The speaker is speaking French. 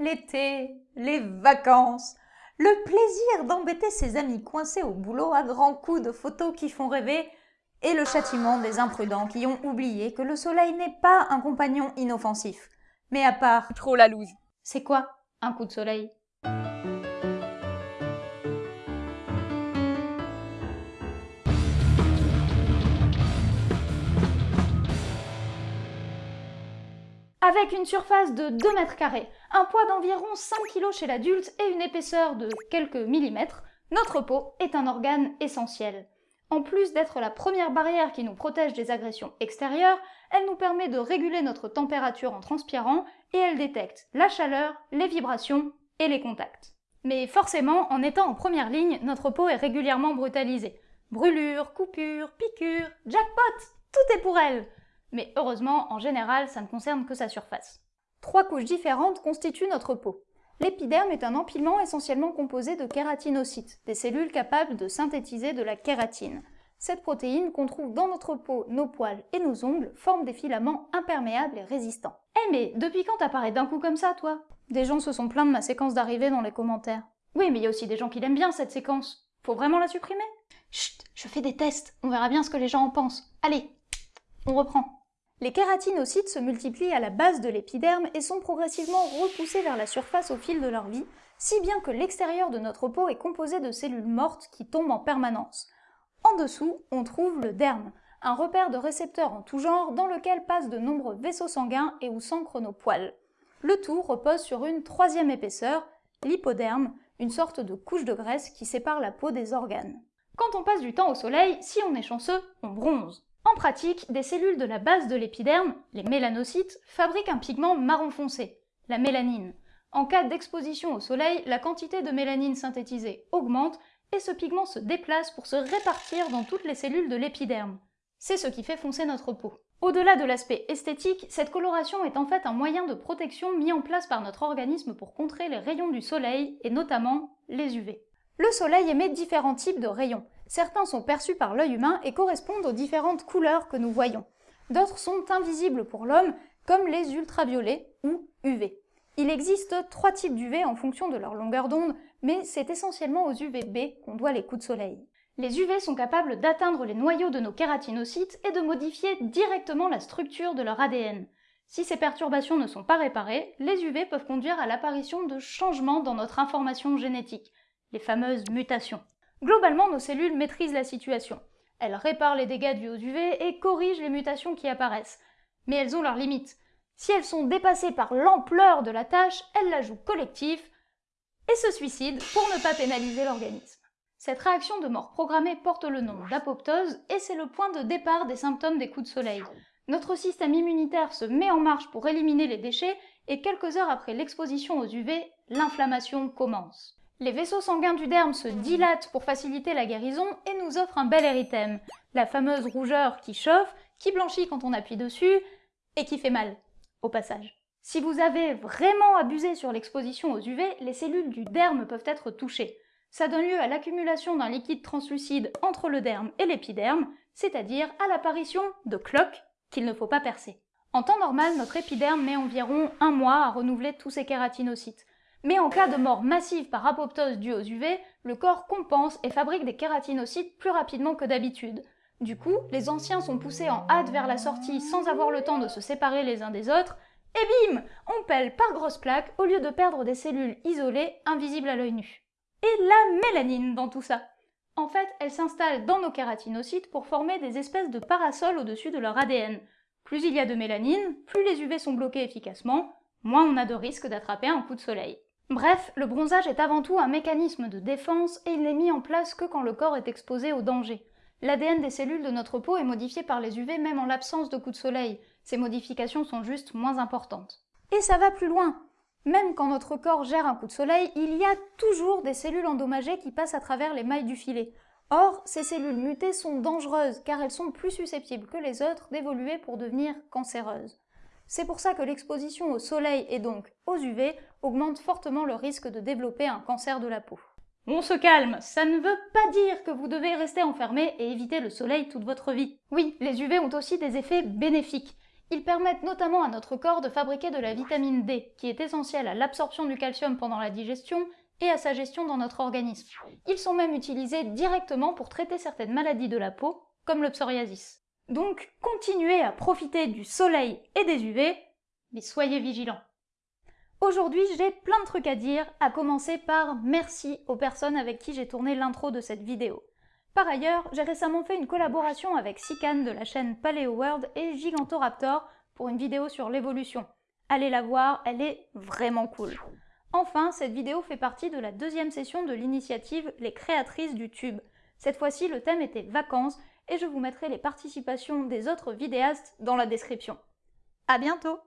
l'été, les vacances, le plaisir d'embêter ses amis coincés au boulot à grands coups de photos qui font rêver, et le châtiment des imprudents qui ont oublié que le soleil n'est pas un compagnon inoffensif. Mais à part... Trop la loose. C'est quoi un coup de soleil? Avec une surface de 2 mètres carrés, un poids d'environ 5 kg chez l'adulte et une épaisseur de quelques millimètres, notre peau est un organe essentiel. En plus d'être la première barrière qui nous protège des agressions extérieures, elle nous permet de réguler notre température en transpirant et elle détecte la chaleur, les vibrations et les contacts. Mais forcément, en étant en première ligne, notre peau est régulièrement brutalisée. Brûlures, coupures, piqûres, jackpot Tout est pour elle mais heureusement, en général, ça ne concerne que sa surface. Trois couches différentes constituent notre peau. L'épiderme est un empilement essentiellement composé de kératinocytes, des cellules capables de synthétiser de la kératine. Cette protéine qu'on trouve dans notre peau, nos poils et nos ongles forme des filaments imperméables et résistants. Eh mais depuis quand t'apparais d'un coup comme ça, toi? Des gens se sont plaints de ma séquence d'arrivée dans les commentaires. Oui, mais il y a aussi des gens qui l'aiment bien, cette séquence. Faut vraiment la supprimer? Chut, je fais des tests, on verra bien ce que les gens en pensent. Allez, on reprend. Les kératinocytes se multiplient à la base de l'épiderme et sont progressivement repoussés vers la surface au fil de leur vie, si bien que l'extérieur de notre peau est composé de cellules mortes qui tombent en permanence. En dessous, on trouve le derme, un repère de récepteurs en tout genre dans lequel passent de nombreux vaisseaux sanguins et où s'ancrent nos poils. Le tout repose sur une troisième épaisseur, l'hypoderme, une sorte de couche de graisse qui sépare la peau des organes. Quand on passe du temps au soleil, si on est chanceux, on bronze. En pratique, des cellules de la base de l'épiderme, les mélanocytes, fabriquent un pigment marron foncé, la mélanine. En cas d'exposition au soleil, la quantité de mélanine synthétisée augmente et ce pigment se déplace pour se répartir dans toutes les cellules de l'épiderme. C'est ce qui fait foncer notre peau. Au-delà de l'aspect esthétique, cette coloration est en fait un moyen de protection mis en place par notre organisme pour contrer les rayons du soleil, et notamment les UV. Le soleil émet différents types de rayons. Certains sont perçus par l'œil humain et correspondent aux différentes couleurs que nous voyons. D'autres sont invisibles pour l'homme, comme les ultraviolets ou UV. Il existe trois types d'UV en fonction de leur longueur d'onde, mais c'est essentiellement aux UVB qu'on doit les coups de soleil. Les UV sont capables d'atteindre les noyaux de nos kératinocytes et de modifier directement la structure de leur ADN. Si ces perturbations ne sont pas réparées, les UV peuvent conduire à l'apparition de changements dans notre information génétique, les fameuses mutations. Globalement, nos cellules maîtrisent la situation. Elles réparent les dégâts dus aux UV et corrigent les mutations qui apparaissent. Mais elles ont leurs limites. Si elles sont dépassées par l'ampleur de la tâche, elles la jouent collective et se suicident pour ne pas pénaliser l'organisme. Cette réaction de mort programmée porte le nom d'apoptose et c'est le point de départ des symptômes des coups de soleil. Notre système immunitaire se met en marche pour éliminer les déchets et quelques heures après l'exposition aux UV, l'inflammation commence. Les vaisseaux sanguins du derme se dilatent pour faciliter la guérison et nous offrent un bel érythème, la fameuse rougeur qui chauffe, qui blanchit quand on appuie dessus et qui fait mal, au passage. Si vous avez vraiment abusé sur l'exposition aux UV, les cellules du derme peuvent être touchées. Ça donne lieu à l'accumulation d'un liquide translucide entre le derme et l'épiderme, c'est-à-dire à, l'apparition de cloques qu'il ne faut pas percer. En temps normal, notre épiderme met environ un mois à renouveler tous ses kératinocytes. Mais en cas de mort massive par apoptose due aux UV, le corps compense et fabrique des kératinocytes plus rapidement que d'habitude. Du coup, les anciens sont poussés en hâte vers la sortie sans avoir le temps de se séparer les uns des autres, et bim On pèle par grosses plaques au lieu de perdre des cellules isolées, invisibles à l'œil nu. Et la mélanine dans tout ça En fait, elle s'installe dans nos kératinocytes pour former des espèces de parasols au-dessus de leur ADN. Plus il y a de mélanine, plus les UV sont bloqués efficacement, moins on a de risque d'attraper un coup de soleil. Bref, le bronzage est avant tout un mécanisme de défense et il n'est mis en place que quand le corps est exposé au danger. L'ADN des cellules de notre peau est modifié par les UV même en l'absence de coups de soleil. Ces modifications sont juste moins importantes. Et ça va plus loin Même quand notre corps gère un coup de soleil, il y a toujours des cellules endommagées qui passent à travers les mailles du filet. Or, ces cellules mutées sont dangereuses car elles sont plus susceptibles que les autres d'évoluer pour devenir cancéreuses. C'est pour ça que l'exposition au soleil et donc aux UV augmente fortement le risque de développer un cancer de la peau. On se calme, ça ne veut pas dire que vous devez rester enfermé et éviter le soleil toute votre vie. Oui, les UV ont aussi des effets bénéfiques. Ils permettent notamment à notre corps de fabriquer de la vitamine D, qui est essentielle à l'absorption du calcium pendant la digestion et à sa gestion dans notre organisme. Ils sont même utilisés directement pour traiter certaines maladies de la peau, comme le psoriasis. Donc, continuez à profiter du soleil et des UV, mais soyez vigilants. Aujourd'hui, j'ai plein de trucs à dire, à commencer par merci aux personnes avec qui j'ai tourné l'intro de cette vidéo. Par ailleurs, j'ai récemment fait une collaboration avec Sican de la chaîne Paleo World et Gigantoraptor pour une vidéo sur l'évolution. Allez la voir, elle est vraiment cool. Enfin, cette vidéo fait partie de la deuxième session de l'initiative Les créatrices du tube. Cette fois-ci, le thème était vacances et je vous mettrai les participations des autres vidéastes dans la description. À bientôt